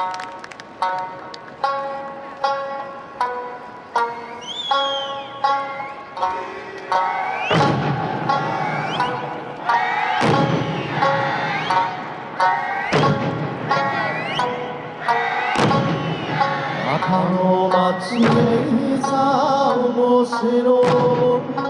中の町へさ面白い。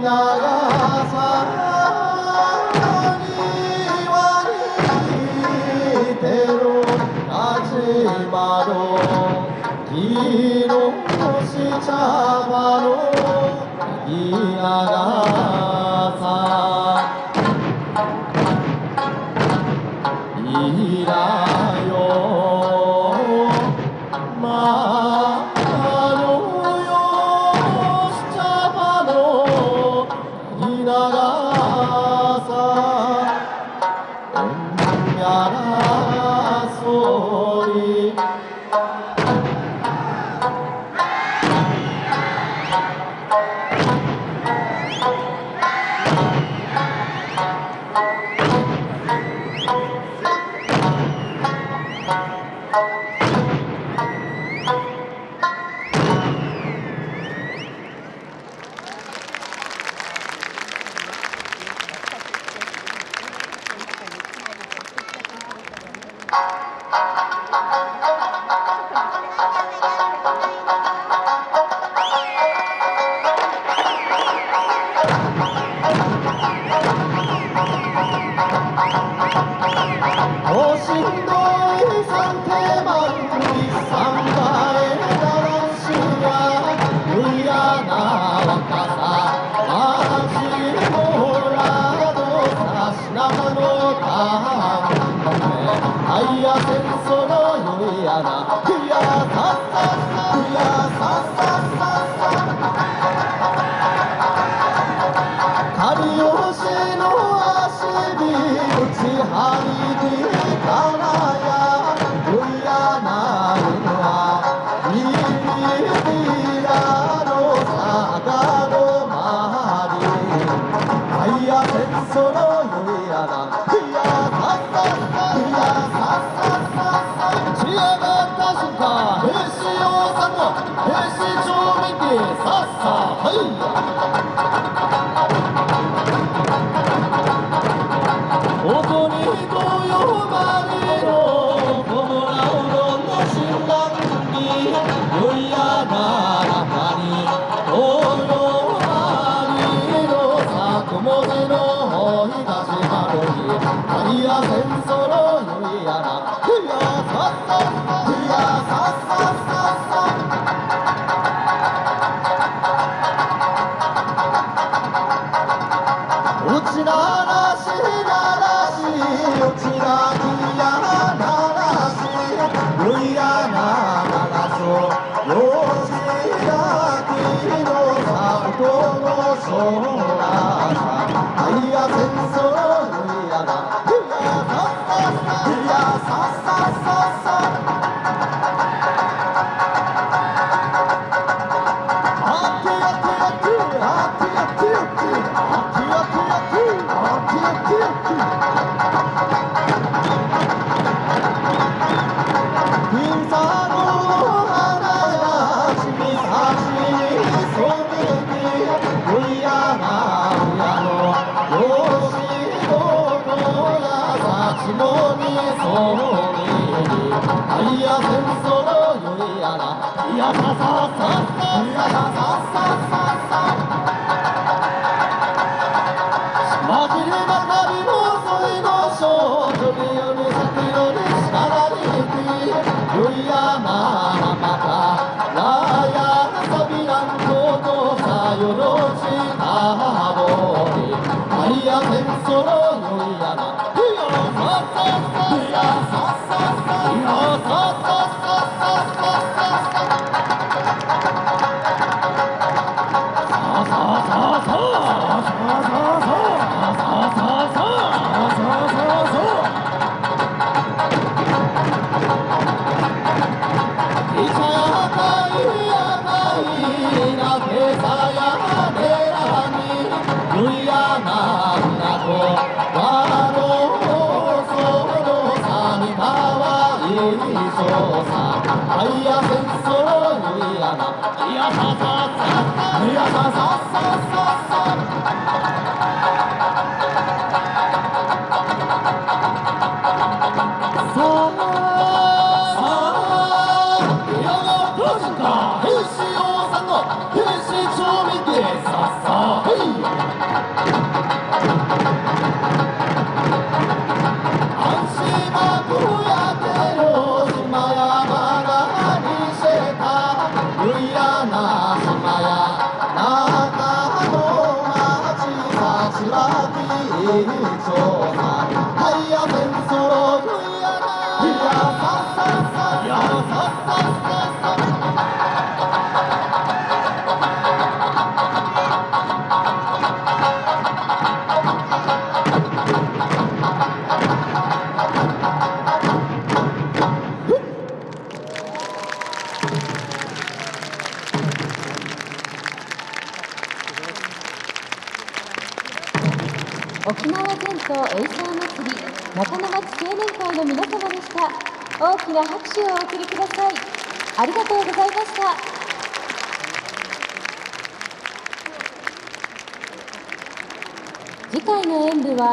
나가 사랑이 왕이 대로 가지 마로 이놈시 잡아로 이아가 さっさはい Oh Yeah, yeah, yeah, yeah, yeah, yeah, yeah, yeah, yeah, yeah, 争のよいやないやさささいやさささいやさささ争さあいや戦争にいやないやさ我何尝？島エイサー祭り中野町青年会の皆様でした。大きな拍手をお送りください。ありがとうございました。次回の演舞は